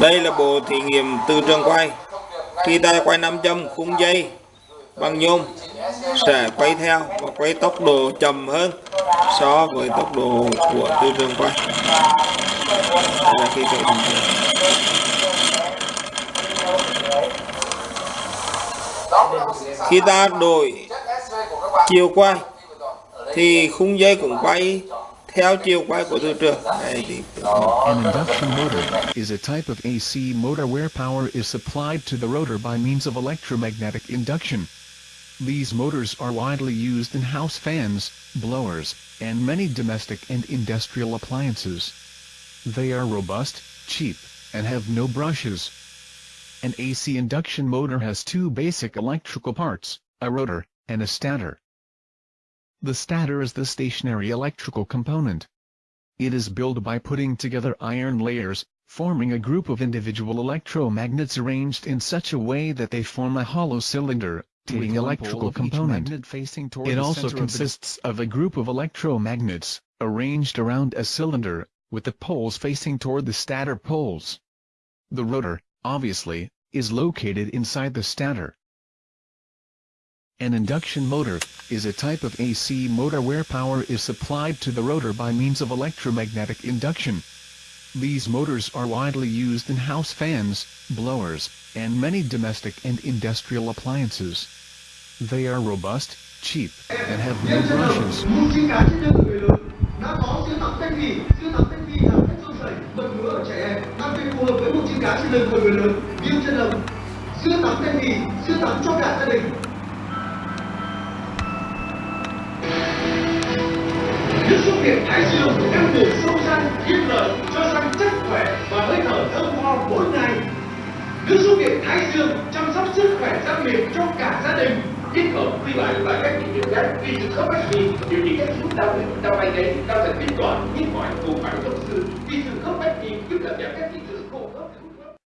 Đây là bộ thí nghiệm từ trường quay. Khi ta quay 5 châm, khung dây bằng nhôm sẽ quay theo và quay tốc độ chậm hơn so với tốc độ của từ trường quay. Đây là khi bình thường. Khi ta đổi chiều quay, thì khung dây cũng quay An induction motor is a type of AC motor where power is supplied to the rotor by means of electromagnetic induction. These motors are widely used in house fans, blowers, and many domestic and industrial appliances. They are robust, cheap, and have no brushes. An AC induction motor has two basic electrical parts, a rotor, and a stator. The stator is the stationary electrical component. It is built by putting together iron layers, forming a group of individual electromagnets arranged in such a way that they form a hollow cylinder, with electrical component. It also consists of a group of electromagnets, arranged around a cylinder, with the poles facing toward the stator poles. The rotor, obviously, is located inside the stator. An induction motor is a type of AC motor where power is supplied to the rotor by means of electromagnetic induction. These motors are widely used in house fans, blowers, and many domestic and industrial appliances. They are robust, cheap, and have no brushes. Nước súc miệng thái dương đang bổ sâu răng kim lợi cho răng chắc khỏe và hơi thở thơm tho mỗi ngày nước súc miệng thái dương chăm sóc sức khỏe răng miệng cho cả gia đình kết hợp quy lại và các trị liệu khác vì sự khớp bách sĩ điều trị các chứng đau đau vai gáy đau thần kinh toàn nhức mỏi cùng phải thông sư vì sự khớp bách sĩ giúp giảm các